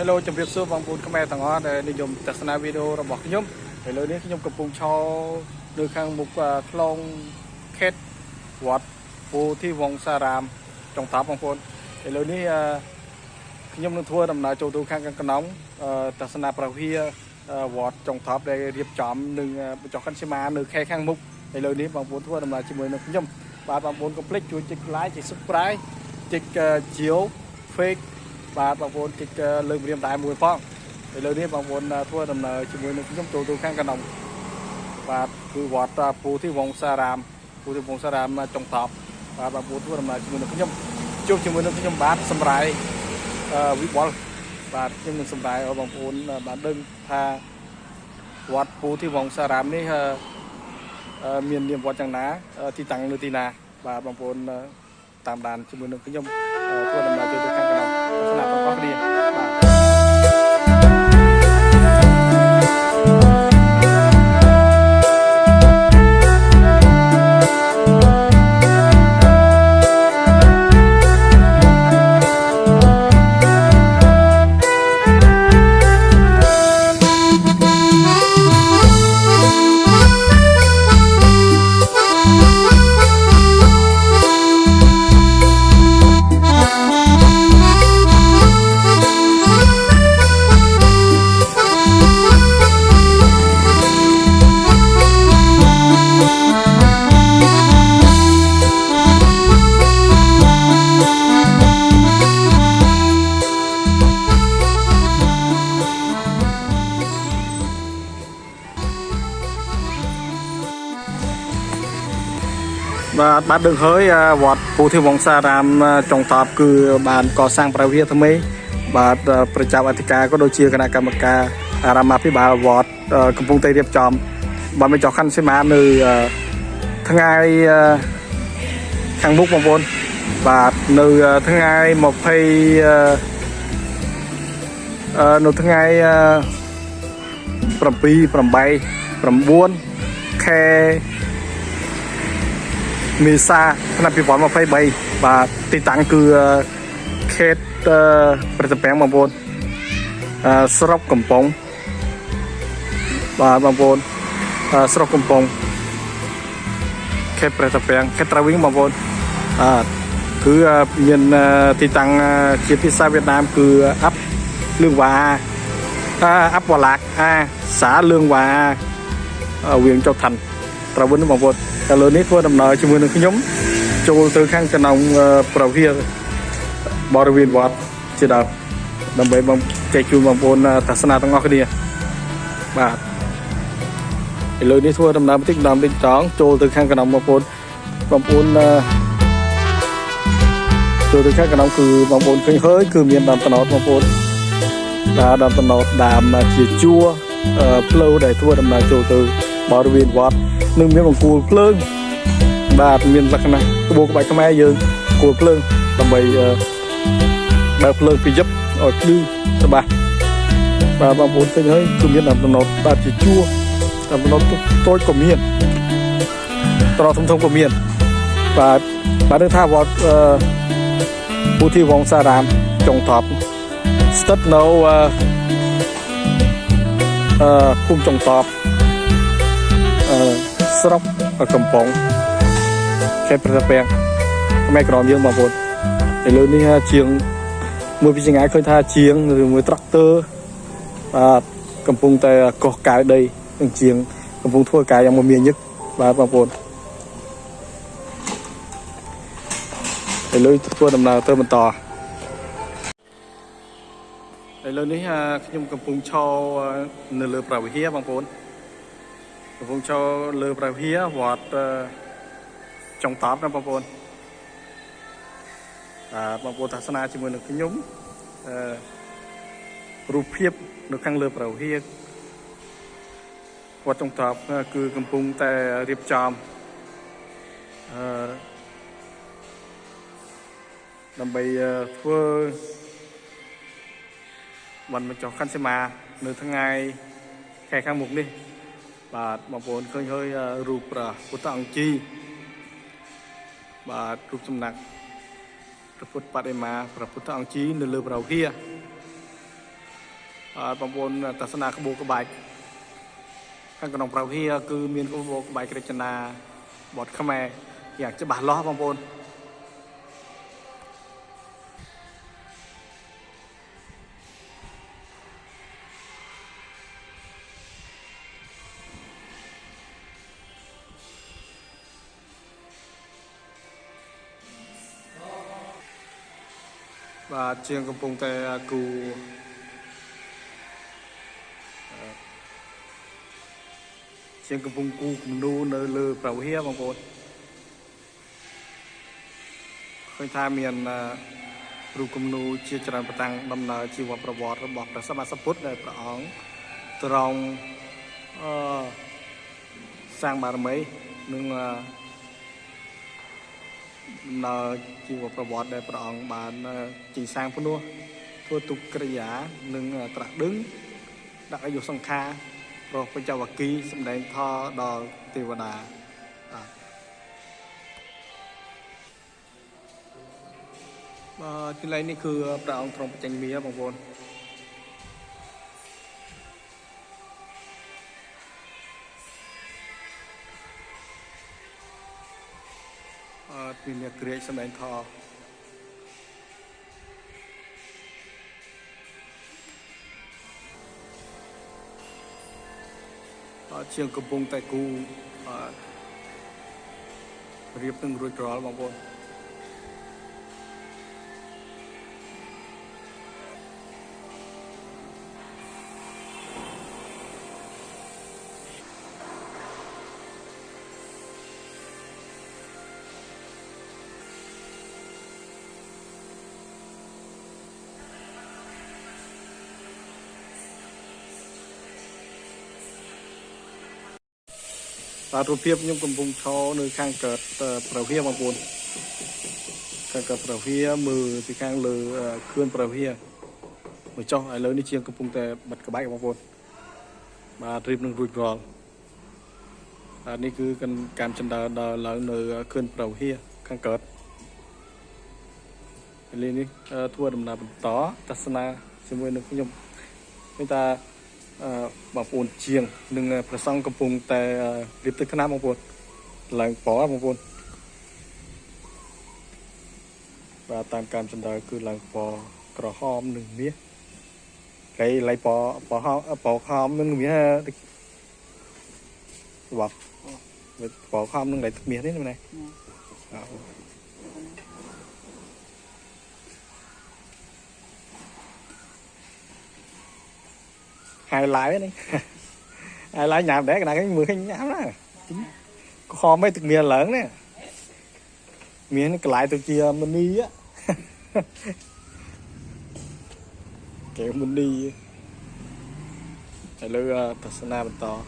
Hello ជម្រាបសួរបងប្អូនខ្មែរទាំងអស់ដែលនិយមទស្សនាវីដេអូរបស់ខ្ញុំឥឡូវនេះខ្ញុំកំពុងឈរនៅខាងមុខខ្លងខេត្តវត្តពោធិវង្សារាមចុងតាប់បងប្អូនឥឡូវនេះខ្ញុំនឹងធ្វើដំណើរចូលទៅខាងកណ្ដងទស្សនាប្រវាវត្តចុងតាប់ដែលរៀបចំនឹងបញ្ចុះខាន់សីមានៅខេត្តខាងមុខឥឡូវនេះបងប្អូនធ្វើដំណើរជាមួយនឹងខ្ញុំបាទបងប្អូនកុំភ្លេចជួយចុច like ចុច subscribe ចុចជាវ fake បាទបងប្អូនតិចលើករៀមដែរមួយផងឥឡូវនេះបងប្អូនធ្វើដំណើរជាមួយនឹងខ្ញុំចូលទៅខាងកណ្ដុងបាទគឺវត្តពូទីវង្សារាមពូទីវង្សារាមចុងតប់បាទបងប្អូនធ្វើដំណើរជាមួយនឹងខ្ញុំជួបជាមួយនឹងខ្ញុំបាទសម្រាយវិបុលបាទខ្ញុំនឹងសម្រាយឲ្យបងប្អូនបានដឹងថាវត្តពូទីវង្សារាមនេះមាននាមវត្តយ៉ាងណា ទីតាំងនៅទីណា បាទបងប្អូនតាមដានជាមួយនឹងខ្ញុំធ្វើដំណើរចូលទៅ ខា បាទបាទដឹងហើយវត្តពូធីវង្សារាមចុងតបគឺបានកសាងប្រវិហារថ្មី បាទប្រជាអធិការក៏ដូចជាគណៈកម្មការអារាមាភិបាលវត្តកំពុងតែរៀបចំបាទមិនចោះខាន់សីមានៅថ្ងៃខាងមុខបងប្អូនបាទនៅថ្ងៃ20នៅថ្ងៃ7 8 9ខែ មេសាឆ្នាំ2023បាទទីតាំងគឺខេត្តប្រសិទ្ធពាំងបងប្អូនស្រុកកំពង់បាទបងប្អូនស្រុកកំពង់ខេត្តប្រសិទ្ធពាំងខេត្តត្រាវីងបងប្អូនបាទគឺមានទីតាំងជាភាសាវៀតណាមគឺអាប់លឿងវ៉ាអាប់វ៉ាឡាក់អាសាលឿងវ៉ាវៀងចុកឋាន ត្រាវិនបងប្អូនឥឡូវនេះធ្វើដំណើរជាមួយនឹងខ្ញុំចូលទៅខាងកណ្ដុងប្រវៀបរិវេណវត្តជាដើមដើម្បីបងចែកជូនបងប្អូនទស្សនាទាំងអស់គ្នាបាទឥឡូវនេះធ្វើដំណើរបន្តិចដំតិចត្រង់ចូលទៅខាងកណ្ដុងបងប្អូនបងប្អូនចូលទៅខាងកណ្ដុងគឺបងប្អូនឃើញហើយគឺមានដើមត្នោតបងប្អូនបាទដើមត្នោតដើមជាជួរផ្លូវដែលធ្វើដំណើរចូលទៅបរិវេណវត្ត នឹងមានបង្គោលភ្លើងបាទមានលក្ខណៈក្បូរក្បាច់ខ្មែរយើងគោលភ្លើងដើម្បីបើភ្លើងពីយឹបឲ្យភ្លឺច្បាស់បាទបងប្អូនឃើញហើយគឺមានដំណត់បាទជាជួរដំណត់តូចក៏មានត្រធំធំក៏មានបាទបាទនឹងថាវត្តពុទ្ធិវង្សារាមចុងថប់ស្ថិតនៅអឺភូមិចុងតបអឺ ស្រុកកំពង់ខេត្តប្រសិទ្ធពាំងខ្មែរក្រមយើងបងប្អូនឥឡូវនេះជាងមួយពីចង្អាយឃើញថាជាងឬមួយត្រាក់ទ័របាទកំពុងតែកោះកាយដីនឹងជាង កំពុងធ្វើការយ៉ាងមមាញឹកបាទបងប្អូនឥឡូវធ្វើដំណើរទៅបន្តឥឡូវនេះខ្ញុំកំពុងឈរនៅលើប្រវិហារបងប្អូន កំពុងចូលលើព្រះវិហារវត្តចុងតបណាបងប្អូនបាទបងប្អូនទស្សនាជាមួយនឹងខ្ញុំអឺរូបភាពនៅខាងលើព្រះវិហារវត្តចុងតបគឺកំពុងតែរៀបចំអឺដើម្បីធ្វើបានបញ្ចុះខណ្ឌសីមានៅថ្ងៃខែខាងមុខនេះ បាទបងប្អូនឃើញហើយរូបព្រះពុទ្ធអង្គជីបាទរូបសំណាក់ព្រះពុទ្ធបដិមាព្រះពុទ្ធអង្គជីនៅលើប្រវហាអឺបងប្អូនទស្សនាក្បួនក្បាច់ខាងក្នុងប្រវៀគឺមានក្បួនក្បាច់រចនាបទខ្មែរយ៉ាងច្បាស់លាស់បងប្អូន បាទជាងកំពុងតែគូអឺជាងកំពុងគូគំនូនៅលើប្រវៀបងប្អូនឃើញថាមានអឺរូបគំនូជាច្រើនប្រតាំងដំណើរជីវប្រវត្តិរបស់ព្រះសម្មាសម្ពុទ្ធដែលព្រះអង្គទ្រង់អឺសាងបារមីនិងអឺ ដំណើរជីវប្រវត្តិដែលព្រះអង្គបានជីសាងភ្នោះធ្វើទុក្កិរិយានិងត្រាស់ដឹងដាក់អាយុសង្ខារប្រោះបញ្ចវគិសម្ដែងធម៌ដល់ទេវតាបាទបាទទីឡៃនេះគឺព្រះអង្គទ្រង់បញ្ចេញមាបងប្អូន អឺពីអ្នកក្រិចសម្ដែងធម៌អឺជាងកំពុងតែគូអឺរៀបនឹងរួចរាល់បងប្អូន បាទរូបភាពខ្ញុំកំពុងឈរនៅខាងកើតប្រវាបងប្អូនខាងកើតប្រវាមើលពីខាងលើខឿនប្រវាមកចុះឥឡូវនេះជាងកំពុងតែបិទក្បាច់បងប្អូនបាទរៀបនឹងរួចរាល់បាទនេះគឺការចិនដើរដល់ឡើងនៅខឿនប្រវាខាងកើតឥឡូវនេះធ្វើដំណើរបន្តទស្សនាជាមួយនឹងខ្ញុំមានតាអឺ បងប្អូនជាងនិងប្រសង់កំពុងតែរៀបទឹកថ្នាំបងប្អូនឡើងពណ៌បងប្អូនបាទតាមការចំដៅគឺឡើងពណ៌ក្រហមនិងមាសហើយឡៃពណ៌ពណ៌ហមពណ៌ខមនិងមាសបាទពណ៌ខមនិងឡៃមាសនេះណា អឺ hai lái này hai lái nhảm để cái này cái mười khinh nhảm đó có kho mấy thực miền lớn nè miền cái lại từ chia mini á kiểu mini hay là thật sana bên to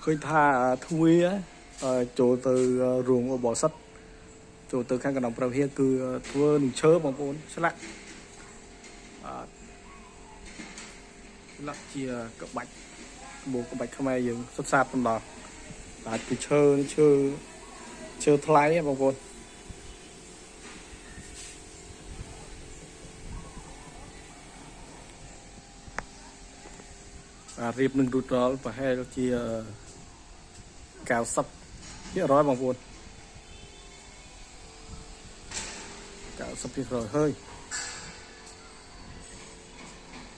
khơi tha thui á chỗ từ ruộng bò sắt chỗ từ khang cái đồng prao hia cứ thua nụ chớ bằng bốn sẽ lại លក្ខជាក្បាច់ក្បូរក្បាច់ខ្មែរយើងសិក្សាបន្តអាចពីឈើឈើឈើថ្លៃបងប្អូនអារៀបនឹងរូតរលប្រហែលជា90%បងប្អូន90%ហើយ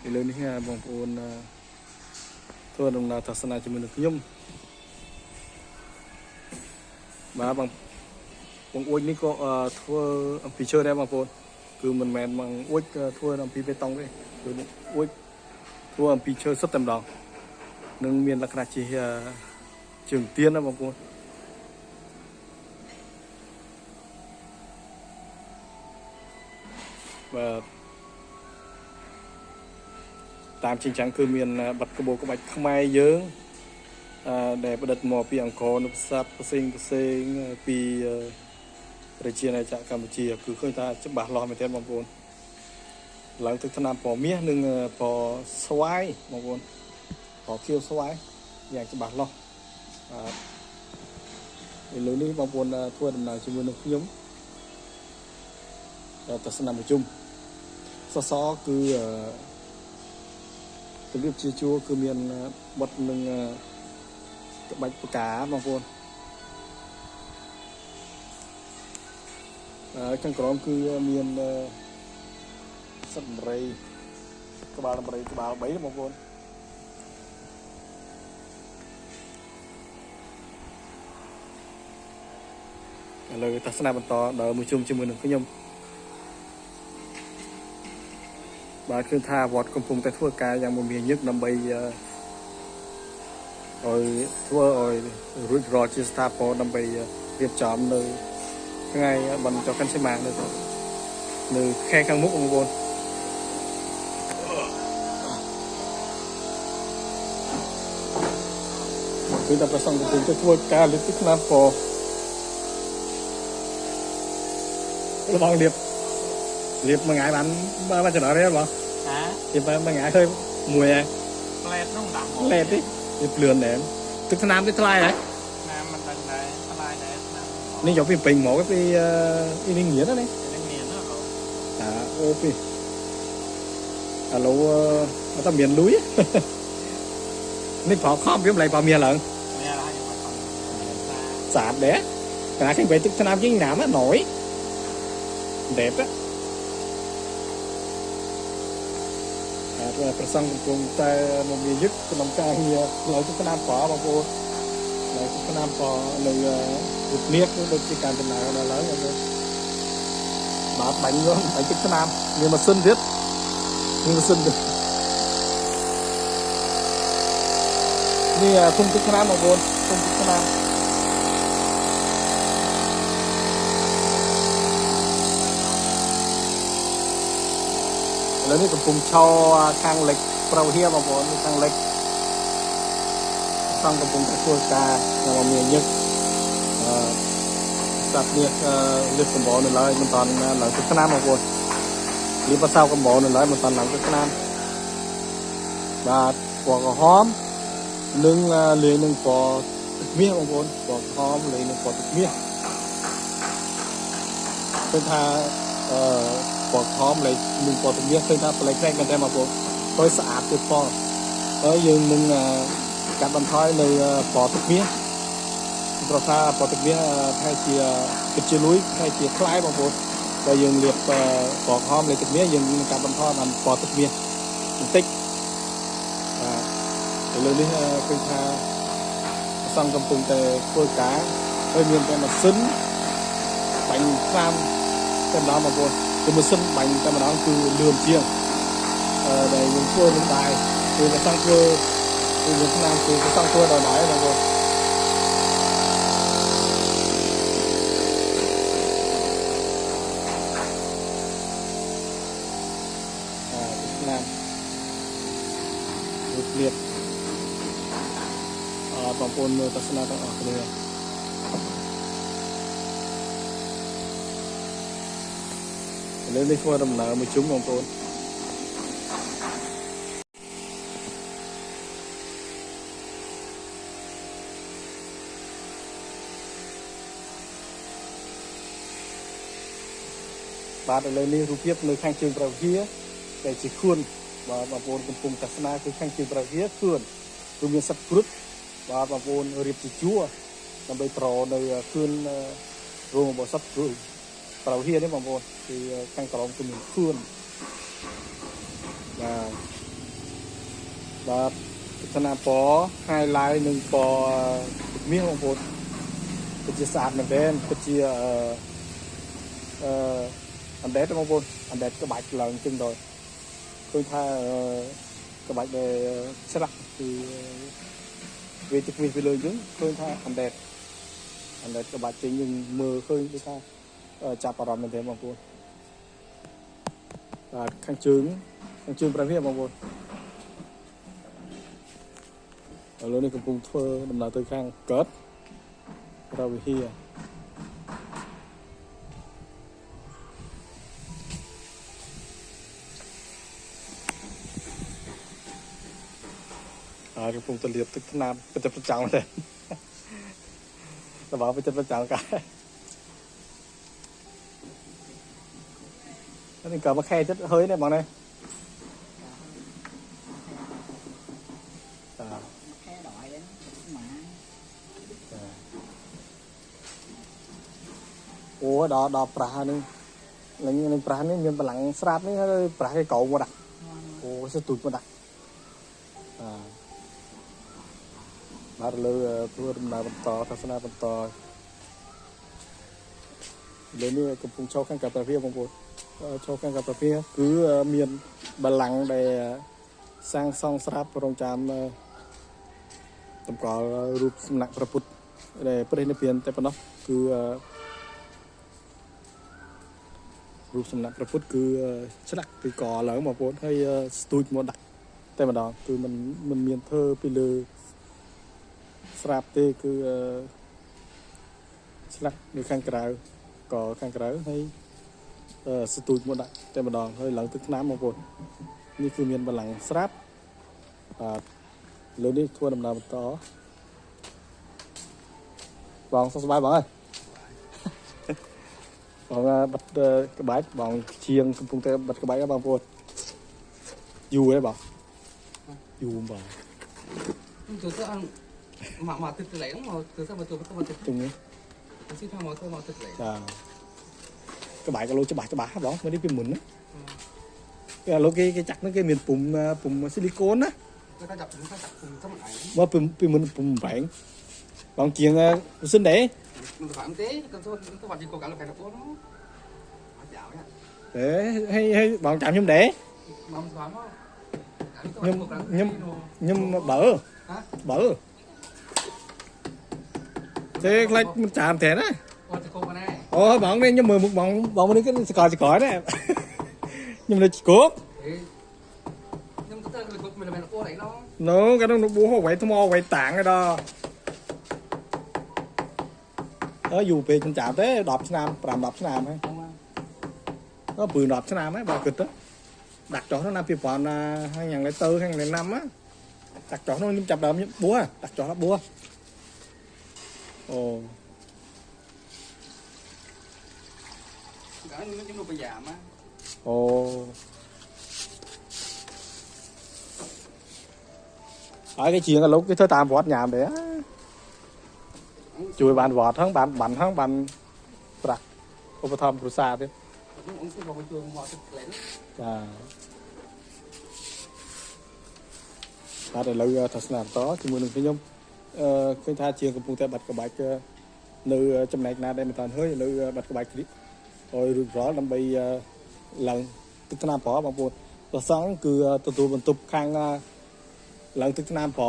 ឥឡូវនេះបងប្អូនធ្វើដំណើរទស្សនាជាមួយនឹងខ្ញុំបាទបងបងអួយនេះក៏ធ្វើអំពីឈើដែរបងប្អូនគឺមិនមែនបងអួយធ្វើអំពីបេតុងទេគឺអួយធ្វើអំពីឈើសុទ្ធតែម្ដងនឹងមានលក្ខណៈជាជើងទៀនណាបងប្អូនបាទ តាមជាចឹងគឺមានប័ណ្ណក្បូរក្បាច់ខ្មែរយើងអឺដែលប្រឌិតមកពីអង្គរនុផ្សាត់ផ្សេងផ្សេងពីប្រជាណាចក្រកម្ពុជា គឺឃើញថាច្បាស់លាស់មែនទែនបងប្អូនឡើងទឹកថ្នាំពណ៌មាសនិងពណ៌ស្វាយបងប្អូនពណ៌ខៀវស្វាយយ៉ាងច្បាស់លាស់បាទឥឡូវនេះបងប្អូនធ្វើដំណើរជាមួយនឹងខ្ញុំទស្សនប្រជុំសសរគឺអឺ របៀបជាជួរគឺមានបត់នឹងអឺក្បាច់ផ្កាបងប្អូនអឺខាងក្រោមគឺមានអឺសត្វដំរីក្បាលដំរីក្បាល3បងប្អូនឥឡូវទស្សនាបន្តដល់មួយជុំជាមួយនឹងខ្ញុំ បាទគឺថាវត្តកំពុងតែធ្វើការយ៉ាងមមាញឹកដើម្បីអឺឲ្យធ្វើឲ្យរួចរាល់ជាស្ថាពរដើម្បីរៀបចំនៅថ្ងៃបន្តចុះកាន់សីមានៅនៅខែខាងមុខបងប្អូនគឺតែប្រសងកំពុងតែធ្វើការលើកទឹកឆ្នាំពររបស់រៀបរៀបមួយថ្ងៃបានបានចំណោះទេបងហ៎ពីបើមួយថ្ងៃឃើញមួយហើយផ្លែតនោះដាក់មកលេតទេវាភ្លឿនដែរទឹកថ្នាំនេះថ្លៃហើយណាមិនដឹង ដែរថ្លៃដែរណានេះយកពីពេញមកពីអ៊ីនេះងៀនណានេះនឹងមានណាបងអាអូពីឥឡូវអត់តែមានលុយនេះប្រខំវាមិនឡៃបើមានឡើងមានហើយមកផងស្អាតដែរកាលឃើញ បែទឹកថ្នាំជាងណាមណយដេបអាទៅប្រសងកំពុងតែមកមានយឹកក្នុងការងារផ្លូវទឹកថ្នាំប្របងប្អូននៅឆ្នាំក៏នៅវិទ្យាគឺដូចជាការដំណើរដល់ឡើងហើយបាទបាញ់នោះបាញ់ទឹកឆ្នាំមានម៉ាស៊ីនទៀតមានម៉ាស៊ីនទៀតនេះធុងទឹកឆ្នាំបងប្អូនធុងទឹកឆ្នាំ ឥឡូវនេះកំពុងឈរខាងលិចប្រវហៀបងប្អូនខាងលិចសង្ឃកំពុងតែធ្វើការយ៉ាងមមាញឹកអឺស្ដាប់នេះអឺលឹកកំបោនៅឡើយមិនតាន់ឡើងទឹកឆ្នាំបងប្អូនលីបសៅកំបោនៅឡើយមិនតាន់ឡើងទឹកឆ្នាំបាទពណ៌ក្រហមនិងអឺលាយនឹងពណ៌ទឹកមាសបងប្អូនពណ៌ក្រហមលាយនឹងពណ៌ទឹកមាសឃើញថាអឺ ពណ៌ខមលេខនិងពណ៌ទំនាស់ឃើញថាប្លែកៗមែនទេបងប្អូនហើយស្អាតទៀតផងហើយយើងនឹងកាត់បន្ថយនៅពណ៌ទំនាស់ប្រសាពណ៌ទំនាស់ថាជាពិតជាលួយថាជាខ្លាយបងប្អូនតែយើងលាបពណ៌ខមលេខទំនាស់យើងនឹងកាត់បន្ថយបានពណ៌ទំនាស់បន្តិចបាទឥឡូវនេះឃើញថាសំកំពុងតែធ្វើការហើយមានតែម៉ាស៊ីនបាញ់5 tem đó mà buồn từ một sân bánh tem đó từ lườm chiêng. Ờ, để những cua những bài từ là sang cơ từ những nam từ cái sang cua đòi nói là buồn liệt បងប្អូនមើលទស្សនៈទាំងអស់គ្នា Việt Nam Việt Việt à bằng pôn ta sẽ là ở đây lên đi qua đầm nở một chúng bằng pôn បាទឥឡូវនេះរូបភាពនៅខាងជើងប្រវីដែលជាខួនបាទបងប្អូនកំពុងទស្សនាគឺខាងជើងប្រវីខួនគឺមានសត្វគ្រុឌបាទបងប្អូនរៀបជាជួរដើម្បីប្រនៅខួនរោងរបស់សត្វគ្រុឌ ប្រវីនេះបងប្អូនគឺខាងក្រោមគឺមានខួនបាទបាទទស្សនាពណ៌ highlight និងពណ៌ទឹកមាសបងប្អូនពិតជាស្អាតមែនទែនពិតជាអឺអឺអណ្ដែតបងប្អូនអណ្ដែតក្បាច់ឡើងចឹងដល់ឃើញថាក្បាច់ដែលឆ្លាក់គឺវាទឹកវិសពីលើយើងឃើញថាអណ្ដែតអណ្ដែតក្បាច់ចេញយើងមើលឃើញដូចថា ចាប់អារម្មណ៍មែនទេបងប្អូនបាទខាងជើងខាងជើងប្រភេទបងប្អូនឥឡូវនេះកំពុងធ្វើដំណើរទៅខាងកើតរវិហារហើយកំពុងតែលាបទឹកថ្នាំប្រចាំប្រចាំទេតើបើប្រចាំប្រចាំកាយ នេះក៏មកខែចិត្តហើយដែរបងនេះតាខែដល់ហើយម៉ាអូដល់ដល់ប្រាស់ហ្នឹងឡើងនឹងប្រាស់នេះមានកម្លាំងស្រាប់នេះហើយប្រា ស់គេកោមកដាក់អូស្ទូចមកដាក់អាបាទលើធ្វើដំណើរបន្តទស្សនាបន្តលើនេះកំពុងចូលខាងកាតាវីបងប្អូនចូលខាងកាតាវីគឺមានបល្ល័ង្កដែលសាងសង់ស្រាប់រងចាំតម្កល់រូបសំណាក់ព្រះពុទ្ធដែលព្រះនិព្វានតែប៉ុណ្ណោះគឺរូបសំណាក់ព្រះពុទ្ធគឺឆ្លាក់ពីកឡើងបងប្អូនហើយស្ទូចមកដាក់តែម្ដងគឺมันมันមានធ្វើពីលើស្រាប់ទេគឺឆ្លាក់នៅខាងក្រៅកខាងក្រៅហើយ ស្ទូចមកដាក់តែម្ដងហើយឡើងទឹកថ្នាំបងប្អូននេះគឺមានបលាំងស្រាប់បាទលើនេះធ្វើដំណើរបន្តបងសុខសប្បាយបងអើយបងបាត់ក្បាច់បងជាងកំពុងតែបាត់ក្បាច់បងប្អូនយូរហើយបងយូរបង từ từ ăn mà mà từ từ lấy mà từ từ mà từ từ mà từ ជុំនេះ từ xin thằng mà từ mà từ lấy ចាក្បាច់ក៏លោច្បាស់ច្បាស់បងមើលនេះពីមុនណាគេលោកគេគេចាក់ហ្នឹងគេមានពុំពុំស៊ីលីកូនណា người ta đập người ta đập cùng trong ảnh មកពីពីមុនពុំបែងបងជាងម៉ាស៊ីនដែរ mình phải ăn tế còn tôi tôi vào đi cố gắng là phải đập nó nó dạo nhá អេហើយហើយបងចាំខ្ញុំដែរ mà mình thoáng nó Nhưng- nhưng- ខ្ញុំបើ hả បើទេខ្លាចមិនចាំតែណា qua từ cô vào đây អូបងនេះខ្ញុំមើលមុខបងបងនេះគឺសកលសកលដែរខ្ញុំនៅគោក thế nhưng mà tôi tôi mình là mình cô đấy nó នោះក៏នឹងបួសអ្វីថ្មអ្វីតាំងឯដល់អើយូរពេកមិនចាំទេ10ឆ្នាំ5 10ឆ្នាំហើយ không à អឺព្រឺ10ឆ្នាំហើយបើគិតទៅដាក់ចុះនោះណា ពីប្រហែលណាហើយយ៉ាងនេះទៅហើយនេះណាំណាដាក់ចុះនោះខ្ញុំចាប់ដើមខ្ញុំបួសដាក់ចុះដល់បួសអូ cái nó chúng nó bây giờ mà អូហើយគេជាងលោកគេធ្វើតាមវត្តញ៉ាំដែរជួយបានវត្តហ្នឹង បានបានហ្នឹងបានប្រាក់ឧបត្ថម្ភគ្រួសារទៀត ông ông tôi vào cái trường họ từ lấy ចាបាទឥឡូវទស្សនាបន្តជាមួយនឹងខ្ញុំអឺឃើញថាជាងកំពុងតែបាត់ក្បាច់នៅចំណែកណាដែលមិនតាន់ហើយឥឡូវបាត់ក្បាច់គ្រី ឲ្យរួចរាល់ដើម្បីឡើងទឹកថ្នាំប្របងប្អូនប្រសងគឺទទួលបន្ទប់ខាងឡើងទឹកថ្នាំប្រ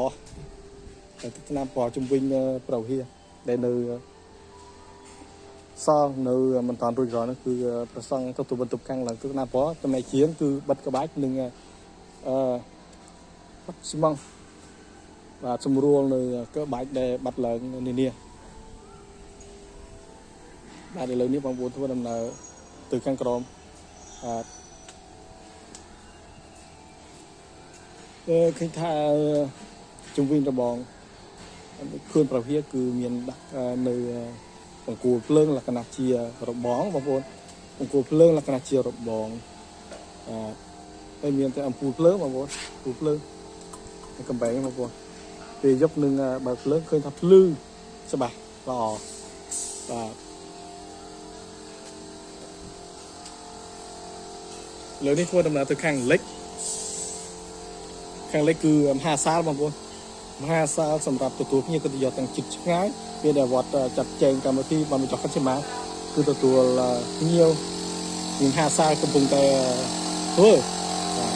ទឹកថ្នាំប្រជំវិញប្រវហៀដែលនៅសងនៅមិនតាន់រួចរាល់នោះគឺប្រសងទទួលបន្ទប់ខាងឡើងទឹកថ្នាំប្រចំណែកជាងគឺបាត់ក្បាច់នឹងអឺបាត់ស៊ីម៉ងបាទស្រួលនៅកើបាច់ដែលបាត់ឡើងនានា បាទឥឡូវនេះបងប្អូនធ្វើដំណើរទៅខាងក្រោមបាទអឺឃើញថាជំវិញរបងខ្លួនប្រភាគឺមានដាក់នៅបង្គោលភ្លើងលក្ខណៈជារបងបងប្អូនបង្គោលភ្លើងលក្ខណៈជារបងបាទហើយមានតែអំពូលភ្លើងបងប្អូនអំពូលភ្លើងកំបែងបងប្អូនពេលយប់នឹងបើកភ្លើងឃើញថាភ្លឺច្បាស់ល្អបាទ លើនេះធ្វើដំណើរទៅខាងលិចខាងលិចគឺមហាសាលបងប្អូនមហាសាលសម្រាប់ទទួលភ្ញៀវកិត្តិយសទាំងជិតឆ្ងាយពេលដែលវត្តចាត់ចែងកម្មវិធីបានបញ្ចុះកិត្តិយសគឺទទួលភ្ញៀវមហាសាលកំពុងតែធ្វើបាទ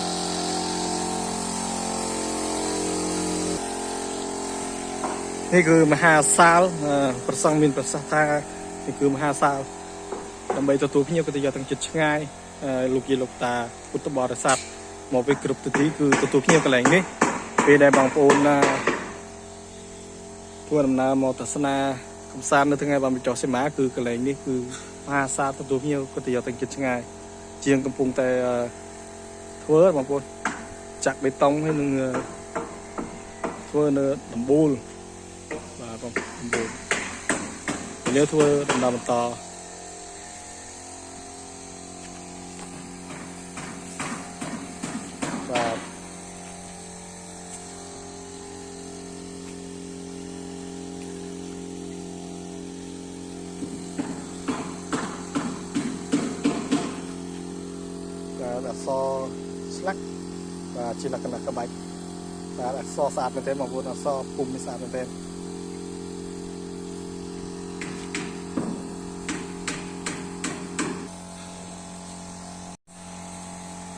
នេះគឺមហាសាលអឺប្រសង់មានប្រសាសន៍ថានេះគឺមហាសាលដើម្បីទទួលភ្ញៀវកិត្តិយសទាំងជិតឆ្ងាយអឺ លោកយាយលោកតាពុទ្ធបរិស័ទមកពីគ្រប់ទិសទីគឺទទួលភ្ញៀវកន្លែងនេះពេលដែលបងប្អូនណាធ្វើដំណើរមកទស្សនាកំសាន្តនៅថ្ងៃបានបញ្ចុះសីមាគឺកន្លែងនេះគឺមហាសាលទទួលភ្ញៀវកិត្តិយសទាំងជិតឆ្ងាយជាងកំពុងតែអឺធ្វើបងប្អូនចាក់បេតុងហើយនឹងអឺធ្វើនៅដំបូលបាទបងប្អូនលើធ្វើដំណើរបន្ត ក្ខណៈក្បាច់បាទអក្សរស្អាតមែនទែនបងប្អូនអក្សរពុំនេះស្អាតមែនទែន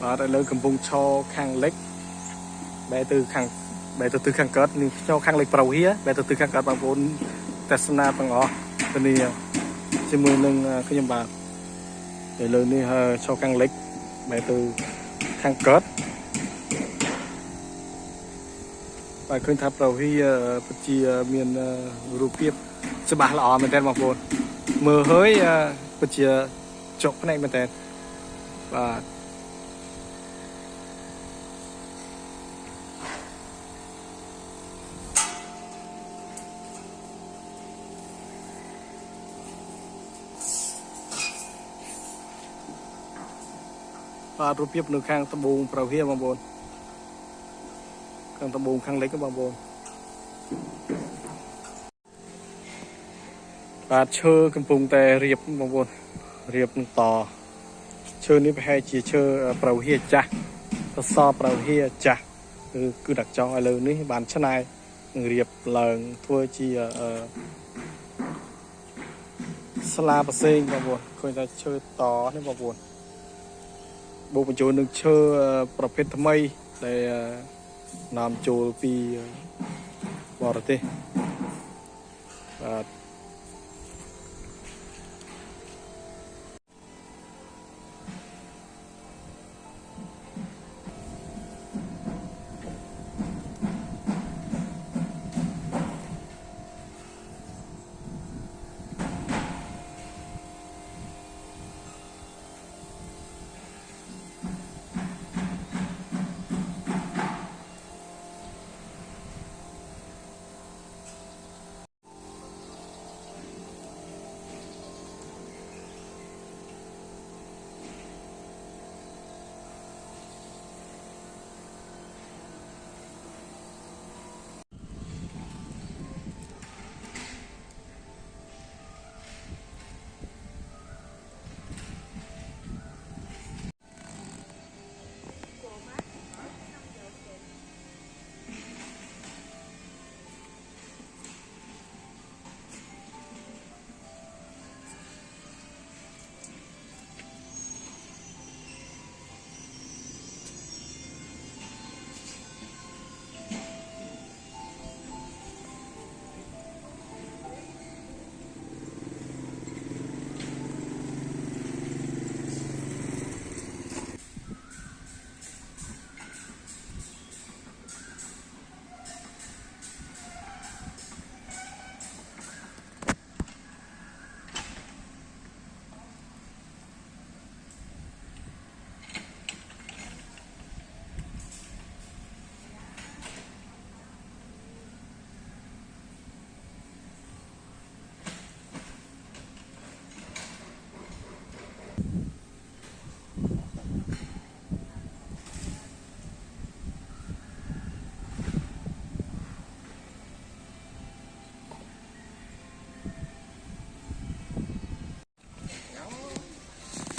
បាទឥឡូវកំពុងឈរខាងលិចបែរទៅខាងបែរទៅទិសខាងកើតនេះឈរខាងលិចប្រវៀបែរទៅទិសខាងកើតបងប្អូនទស្សនាទាំងអស់ទៅនេះជាមួយនឹងខ្ញុំបាទឥឡូវនេះឈរខាងលិចបែរទៅខាងកើត បាទឃើញថាប្រវៀពិតជាមានរូបភាពច្បាស់ល្អមែនទែនបងប្អូនមើលហើយពិតជាចុកភ្នែកមែនទែនបាទបាទរូបភាពនៅខាងត្បូងប្រវៀបងប្អូន ខាងត្បូងខាងលិចហ្នឹងបងប្អូនបាទឈើកំពុងតែរៀបបងប្អូនរៀបនឹងតឈើនេះប្រហែលជាឈើប្រវៀចាស់សសរប្រវៀចាស់គឺគឺដាក់ចង់ឥឡូវនេះបានឆ្នៃនឹងរៀបឡើងធ្វើជាអឺស្លាប្រសេងបងប្អូនឃើញថាឈើតនេះបងប្អូនបូកបញ្ចូលនឹងឈើប្រភេទថ្មីដែល នាំចូលពីបរទេសបាទ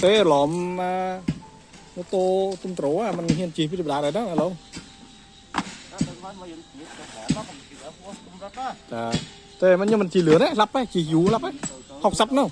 ទេឡំម៉ូតូទំត្រូអាมันហ៊ានជិះពីបដាដែរហ្នឹងឥឡូវតែតែមិនខ្ញុំមិនជិះលឿនទេឡាប់ទេជិះយូរឡាប់ទេ60នោះ